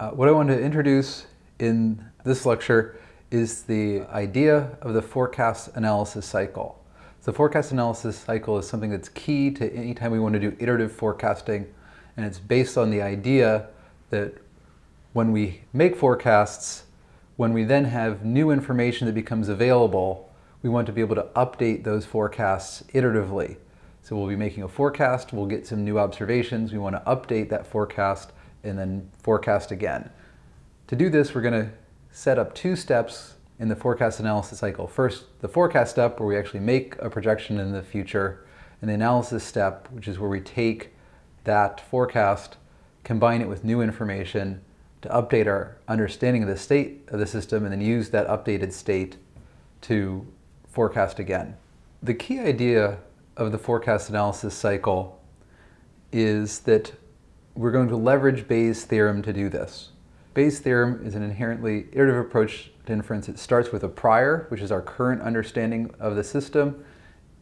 Uh, what I want to introduce in this lecture is the idea of the forecast analysis cycle. The forecast analysis cycle is something that's key to any time we want to do iterative forecasting, and it's based on the idea that when we make forecasts, when we then have new information that becomes available, we want to be able to update those forecasts iteratively. So we'll be making a forecast, we'll get some new observations, we want to update that forecast and then forecast again. To do this, we're going to set up two steps in the forecast analysis cycle. First, the forecast step where we actually make a projection in the future, and the analysis step, which is where we take that forecast, combine it with new information to update our understanding of the state of the system, and then use that updated state to forecast again. The key idea of the forecast analysis cycle is that we're going to leverage Bayes' theorem to do this. Bayes' theorem is an inherently iterative approach to inference. It starts with a prior, which is our current understanding of the system.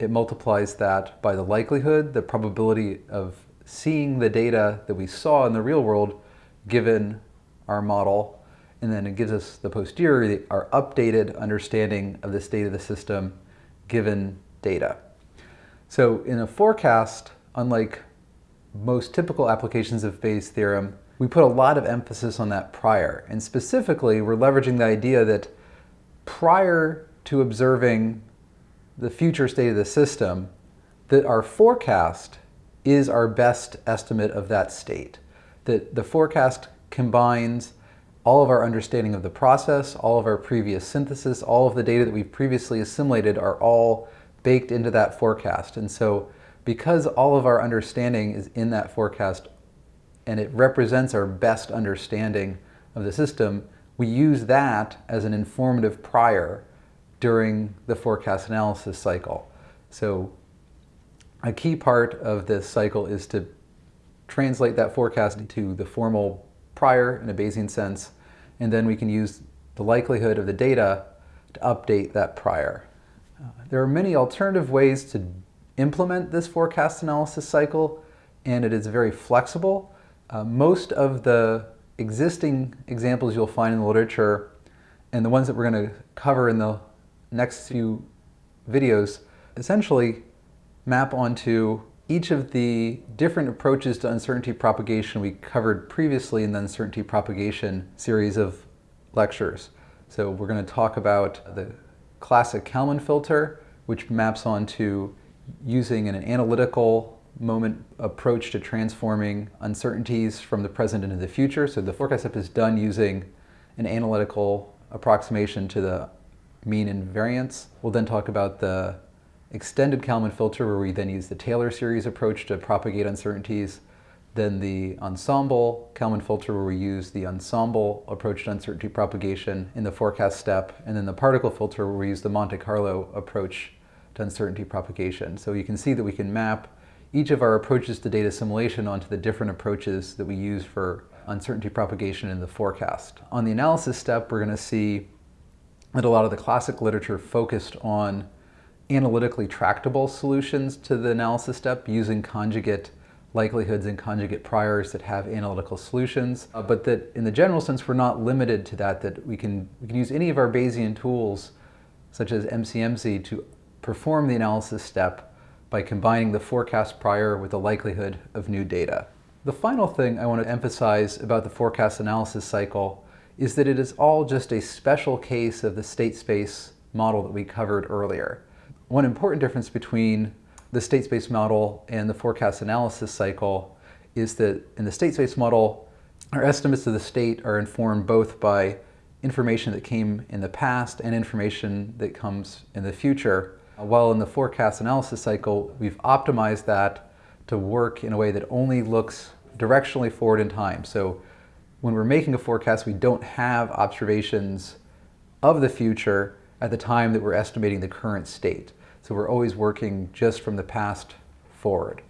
It multiplies that by the likelihood, the probability of seeing the data that we saw in the real world given our model. And then it gives us the posterior, our updated understanding of the state of the system given data. So in a forecast, unlike most typical applications of Bayes' theorem, we put a lot of emphasis on that prior. And specifically, we're leveraging the idea that prior to observing the future state of the system, that our forecast is our best estimate of that state. That the forecast combines all of our understanding of the process, all of our previous synthesis, all of the data that we've previously assimilated are all baked into that forecast. And so because all of our understanding is in that forecast and it represents our best understanding of the system, we use that as an informative prior during the forecast analysis cycle. So a key part of this cycle is to translate that forecast into the formal prior in a Bayesian sense, and then we can use the likelihood of the data to update that prior. Uh, there are many alternative ways to implement this forecast analysis cycle, and it is very flexible. Uh, most of the existing examples you'll find in the literature and the ones that we're going to cover in the next few videos essentially map onto each of the different approaches to uncertainty propagation we covered previously in the uncertainty propagation series of lectures. So we're going to talk about the classic Kalman filter, which maps onto using an analytical moment approach to transforming uncertainties from the present into the future. So the forecast step is done using an analytical approximation to the mean and variance. We'll then talk about the extended Kalman filter where we then use the Taylor series approach to propagate uncertainties. Then the ensemble Kalman filter where we use the ensemble approach to uncertainty propagation in the forecast step. And then the particle filter where we use the Monte Carlo approach to uncertainty propagation. So you can see that we can map each of our approaches to data assimilation onto the different approaches that we use for uncertainty propagation in the forecast. On the analysis step, we're going to see that a lot of the classic literature focused on analytically tractable solutions to the analysis step using conjugate likelihoods and conjugate priors that have analytical solutions, uh, but that in the general sense we're not limited to that, that we can, we can use any of our Bayesian tools such as MCMC to perform the analysis step by combining the forecast prior with the likelihood of new data. The final thing I want to emphasize about the forecast analysis cycle is that it is all just a special case of the state space model that we covered earlier. One important difference between the state space model and the forecast analysis cycle is that in the state space model, our estimates of the state are informed both by information that came in the past and information that comes in the future. While in the forecast analysis cycle, we've optimized that to work in a way that only looks directionally forward in time. So when we're making a forecast, we don't have observations of the future at the time that we're estimating the current state. So we're always working just from the past forward.